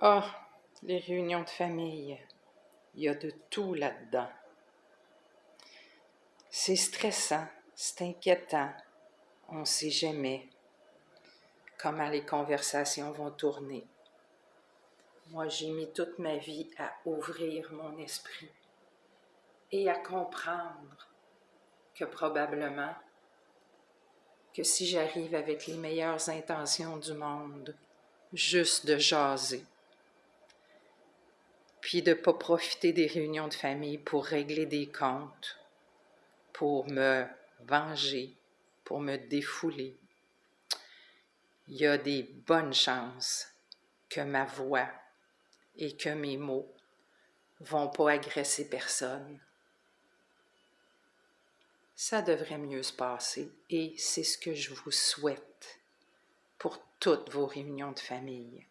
Ah, les réunions de famille, il y a de tout là-dedans. C'est stressant, c'est inquiétant, on ne sait jamais comment les conversations vont tourner. Moi, j'ai mis toute ma vie à ouvrir mon esprit et à comprendre que probablement que si j'arrive avec les meilleures intentions du monde, juste de jaser, puis de ne pas profiter des réunions de famille pour régler des comptes, pour me venger, pour me défouler. Il y a des bonnes chances que ma voix et que mes mots vont pas agresser personne. Ça devrait mieux se passer et c'est ce que je vous souhaite pour toutes vos réunions de famille.